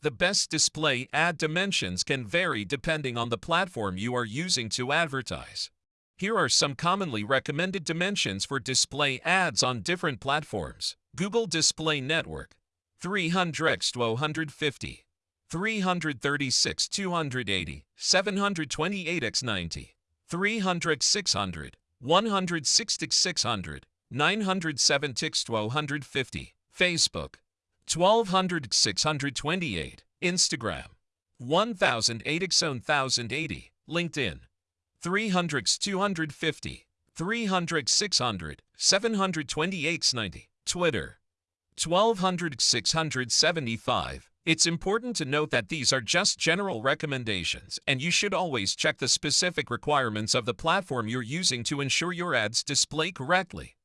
The best display ad dimensions can vary depending on the platform you are using to advertise. Here are some commonly recommended dimensions for display ads on different platforms. Google Display Network 300x 250, 336 280, 728x 90, 300 600, 160 600, 907 1250, Facebook 1200 628, Instagram 1008 x 1080, LinkedIn 300 250, 300 600, 728 90, Twitter 1200 675. It's important to note that these are just general recommendations, and you should always check the specific requirements of the platform you're using to ensure your ads display correctly.